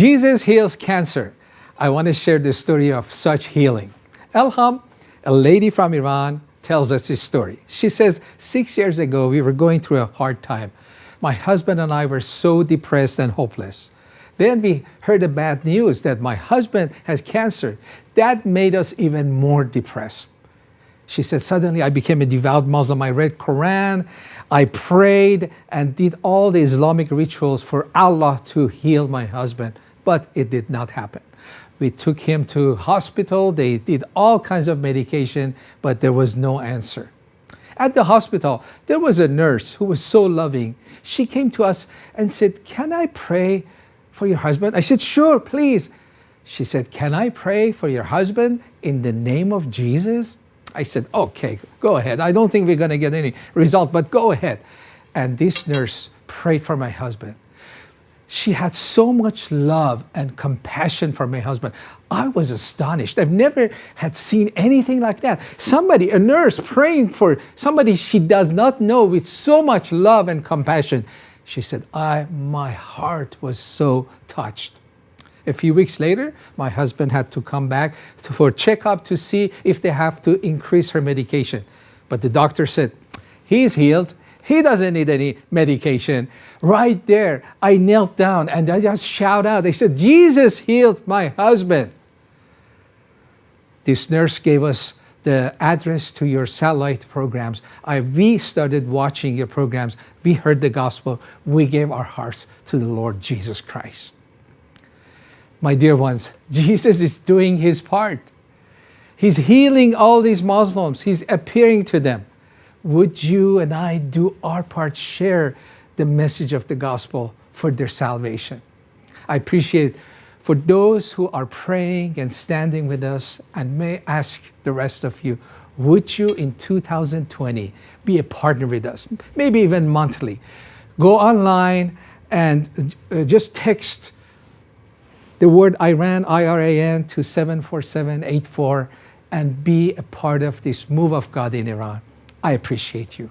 Jesus heals cancer. I want to share the story of such healing. Elham, a lady from Iran, tells us this story. She says, six years ago, we were going through a hard time. My husband and I were so depressed and hopeless. Then we heard the bad news that my husband has cancer. That made us even more depressed. She said, suddenly I became a devout Muslim. I read Quran, I prayed and did all the Islamic rituals for Allah to heal my husband, but it did not happen. We took him to hospital, they did all kinds of medication, but there was no answer. At the hospital, there was a nurse who was so loving. She came to us and said, can I pray for your husband? I said, sure, please. She said, can I pray for your husband in the name of Jesus? I said, okay, go ahead. I don't think we're going to get any result, but go ahead. And this nurse prayed for my husband. She had so much love and compassion for my husband. I was astonished. I've never had seen anything like that. Somebody, a nurse praying for somebody she does not know with so much love and compassion. She said, I, my heart was so touched. A few weeks later, my husband had to come back for checkup to see if they have to increase her medication. But the doctor said, he is healed. He doesn't need any medication. Right there, I knelt down and I just shout out. They said, Jesus healed my husband. This nurse gave us the address to your satellite programs. I, we started watching your programs. We heard the gospel. We gave our hearts to the Lord Jesus Christ. My dear ones, Jesus is doing his part. He's healing all these Muslims. He's appearing to them. Would you and I do our part, share the message of the gospel for their salvation? I appreciate for those who are praying and standing with us and may ask the rest of you, would you in 2020 be a partner with us, maybe even monthly? Go online and uh, just text the word Iran, I-R-A-N, to 74784 and be a part of this move of God in Iran. I appreciate you.